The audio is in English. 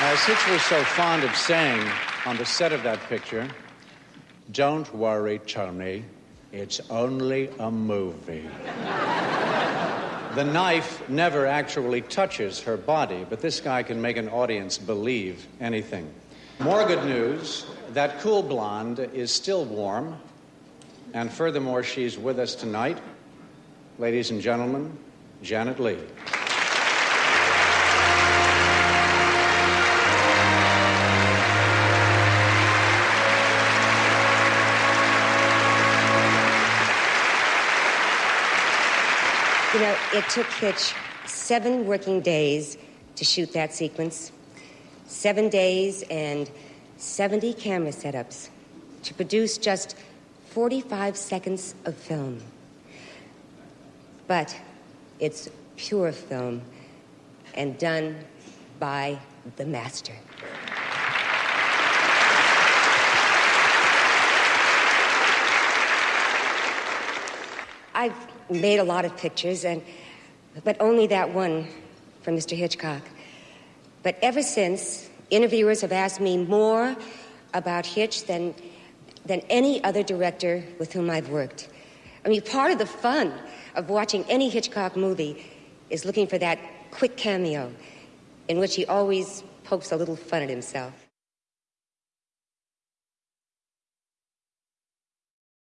As Hitch was so fond of saying on the set of that picture, don't worry, Tony, it's only a movie. the knife never actually touches her body, but this guy can make an audience believe anything. More good news that cool blonde is still warm, and furthermore, she's with us tonight. Ladies and gentlemen, Janet Leigh. You know, it took Hitch seven working days to shoot that sequence. Seven days and 70 camera setups to produce just 45 seconds of film. But it's pure film and done by the master. I've made a lot of pictures, and but only that one from Mr. Hitchcock. But ever since, interviewers have asked me more about Hitch than than any other director with whom I've worked. I mean, part of the fun of watching any Hitchcock movie is looking for that quick cameo in which he always pokes a little fun at himself.